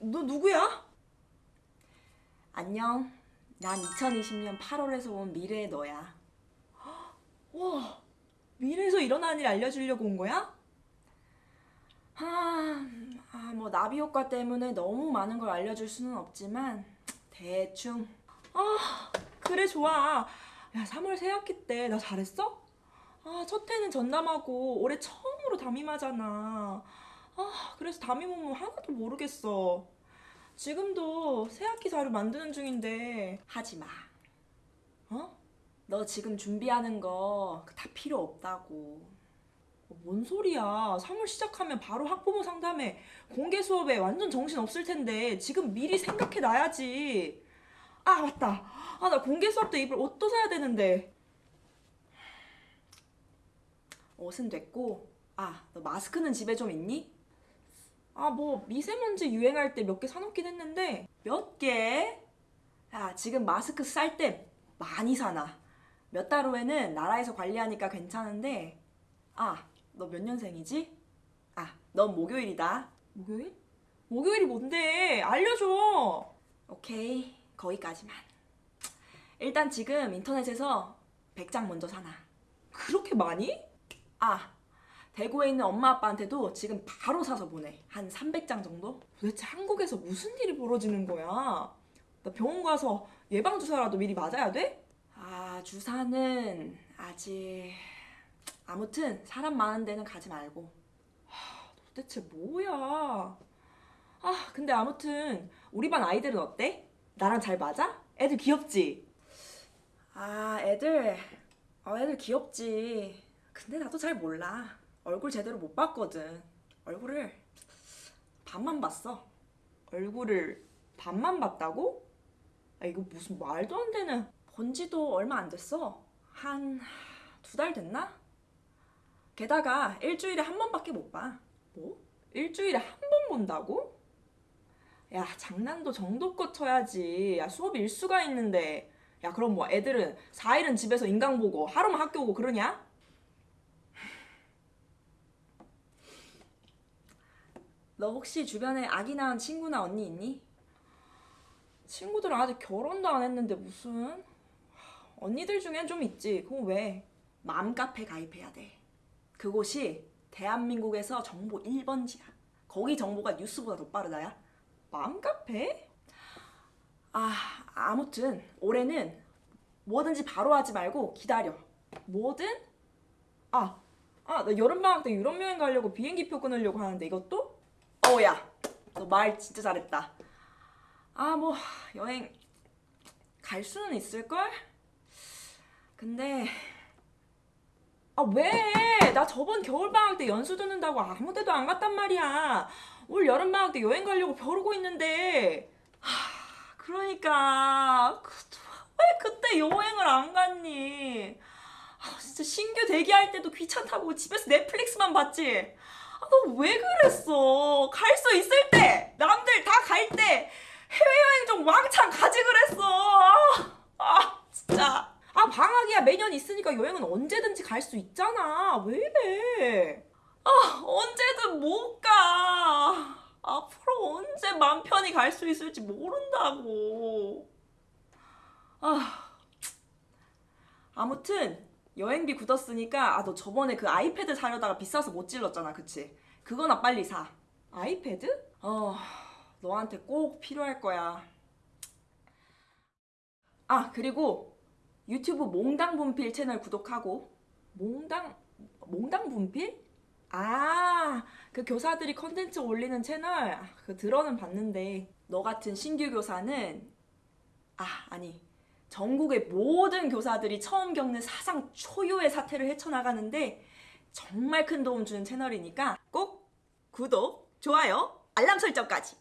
누구야? 안녕. 난 2020년 8월에서 온 미래의 너야. 와, 미래에서 일어난 일 알려주려고 온 거야? 아, 아, 뭐 나비 효과 때문에 너무 많은 걸 알려줄 수는 없지만 대충. 아, 그래 좋아. 야, 3월 새학기 때 나 잘했어? 아, 첫 해는 전담하고 올해 처음으로 담임하잖아. 아, 그래서 담임 업무 하나도 모르겠어. 지금도 새학기 자료 만드는 중인데 하지 마. 어? 너 지금 준비하는 거 다 필요 없다고. 어, 뭔 소리야. 3월 시작하면 바로 학부모 상담회, 공개 수업에 완전 정신 없을 텐데 지금 미리 생각해 놔야지. 아, 맞다. 아, 나 공개 수업 때 입을 옷도 사야 되는데. 옷은 됐고, 아, 너 마스크는 집에 좀 있니? 아, 뭐 미세먼지 유행할 때 몇 개 사놓긴 했는데 몇 개? 야, 지금 마스크 쌀 때 많이 사나. 몇달 후에는 나라에서 관리하니까 괜찮은데 아, 너 몇 년생이지? 아, 넌 목요일이다. 목요일? 목요일이 뭔데? 알려줘. 오케이, 거기까지만. 일단 지금 인터넷에서 100장 먼저 사놔. 그렇게 많이? 아, 대구에 있는 엄마 아빠한테도 지금 바로 사서 보내. 한 300장 정도? 도대체 한국에서 무슨 일이 벌어지는 거야? 나 병원 가서 예방주사라도 미리 맞아야 돼? 아, 주사는 아직... 아무튼 사람 많은 데는 가지 말고. 하, 도대체 뭐야? 아, 근데 아무튼 우리 반 아이들은 어때? 나랑 잘 맞아? 애들 귀엽지? 아, 애들... 어, 애들 귀엽지. 근데 나도 잘 몰라. 얼굴 제대로 못 봤거든. 얼굴을 반만 봤어. 얼굴을 반만 봤다고? 아, 이거 무슨 말도 안 되는. 본 지도 얼마 안 됐어. 한 두 달 됐나? 게다가 일주일에 한 번밖에 못 봐. 뭐? 일주일에 한 번 본다고? 야, 장난도 정도껏 쳐야지. 야, 수업 일수가 있는데. 야, 그럼 뭐 애들은 4일은 집에서 인강 보고 하루만 학교 오고 그러냐? 너 혹시 주변에 아기 낳은 친구나 언니 있니? 친구들은 아직 결혼도 안 했는데 무슨 언니들 중엔 좀 있지 그거 왜? 맘카페 가입해야 돼 그곳이 대한민국에서 정보 1번지야 거기 정보가 뉴스보다 더 빠르다 야 맘카페? 아 아무튼 올해는 뭐든지 바로 하지 말고 기다려 뭐든? 아, 아, 나 여름방학 때 유럽 여행 가려고 비행기표 끊으려고 하는데 이것도? 어야, 너 말 진짜 잘했다. 아, 뭐 여행 갈 수는 있을걸? 근데 아, 왜? 나 저번 겨울방학 때 연수 듣는다고 아무 데도 안 갔단 말이야. 올 여름방학 때 여행 가려고 벼르고 있는데. 하, 그러니까 그, 왜 그때 여행을 안 갔니? 아, 진짜 신규 대기할 때도 귀찮다고 집에서 넷플릭스만 봤지. 아, 너왜 그랬어? 갈 수 있을 때, 남들 다 갈 때 해외여행 좀 왕창 가지 그랬어. 아, 아, 진짜. 아, 방학이야 매년 있으니까 여행은 언제든지 갈 수 있잖아. 왜 이래? 아, 언제든 못 가. 앞으로 언제 맘 편히 갈 수 있을지 모른다고. 아, 아무튼 여행비 굳었으니까 아 너 저번에 그 아이패드 사려다가 비싸서 못 질렀잖아 그치? 그거나 빨리 사 아이패드? 어 너한테 꼭 필요할 거야 아 그리고 유튜브 몽당 분필 채널 구독하고 몽당 몽당 분필? 아, 그 교사들이 컨텐츠 올리는 채널 아, 그 들어는 봤는데 너 같은 신규 교사는 아, 아니 전국의 모든 교사들이 처음 겪는 사상 초유의 사태를 헤쳐나가는데 정말 큰 도움 주는 채널이니까 꼭 구독, 좋아요, 알람 설정까지